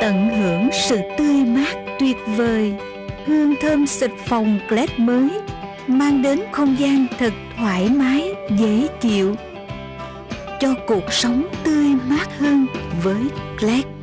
Tận hưởng sự tươi mát tuyệt vời. Hương thơm xịt phòng Glad mới Mang đến không gian thật thoải mái, dễ chịu. Cho cuộc sống tươi mát hơn với Glad.